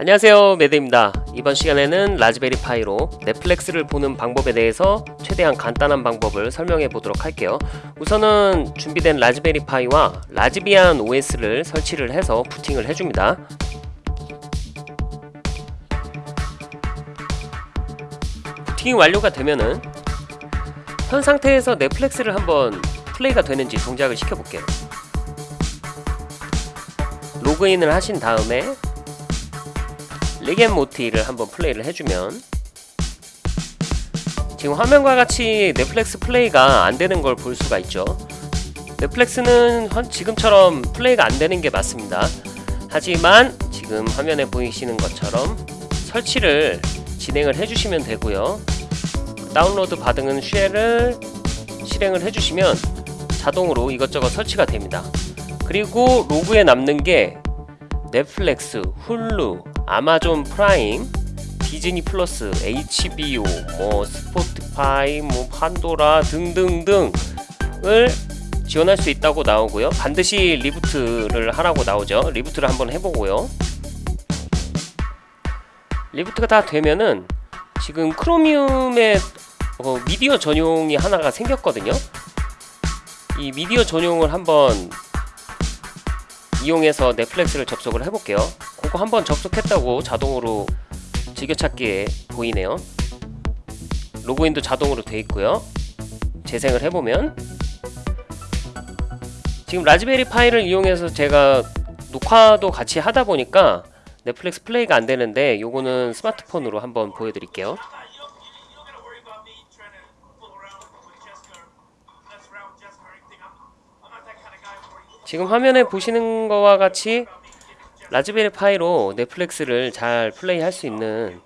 안녕하세요. 매드입니다. 이번 시간에는 라즈베리 파이로 넷플릭스를 보는 방법에 대해서 최대한 간단한 방법을 설명해 보도록 할게요. 우선은 준비된 라즈베리 파이와 라즈비안 OS를 설치를 해서 부팅을 해줍니다. 부팅이 완료가 되면은 현 상태에서 넷플릭스를 한번 플레이가 되는지 동작을 시켜볼게요. 로그인을 하신 다음에 릭 앤 모티를 한번 플레이를 해주면 지금 화면과 같이 넷플릭스 플레이가 안되는 걸 볼 수가 있죠. 넷플릭스는 지금처럼 플레이가 안되는 게 맞습니다. 하지만 지금 화면에 보이시는 것처럼 설치를 진행을 해주시면 되고요. 다운로드 받은 shell을 실행을 해주시면 자동으로 이것저것 설치가 됩니다. 그리고 로그에 남는 게 넷플릭스, 훌루, 아마존 프라임, 디즈니 플러스, HBO, 뭐 스포티파이, 뭐 판도라 등등등을 지원할 수 있다고 나오고요. 반드시 reboot를 하라고 나오죠. reboot를 한번 해보고요. reboot가 다 되면은 지금 크로미움에 어, 미디어 전용이 하나가 생겼거든요. 이 미디어 전용을 한번 이용해서 넷플릭스를 접속을 해볼게요 그거 한번 접속했다고 자동으로 즐겨찾기에 보이네요. 로그인도 자동으로 돼 있고요. 재생을 해보면 지금 라즈베리 파일을 이용해서 제가 녹화도 같이 하다 보니까 넷플릭스 플레이가 안 되는데 요거는 스마트폰으로 한번 보여드릴게요. 지금 화면에 보시는 거와 같이 라즈베리 파이로 넷플릭스를 잘 플레이할 수 있는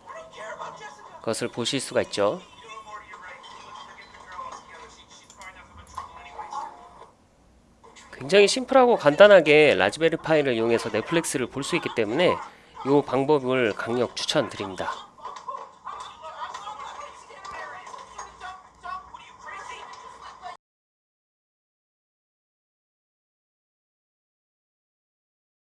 것을 보실 수가 있죠. 굉장히 심플하고 간단하게 라즈베리 파이를 이용해서 넷플릭스를 볼 수 있기 때문에 이 방법을 강력 추천드립니다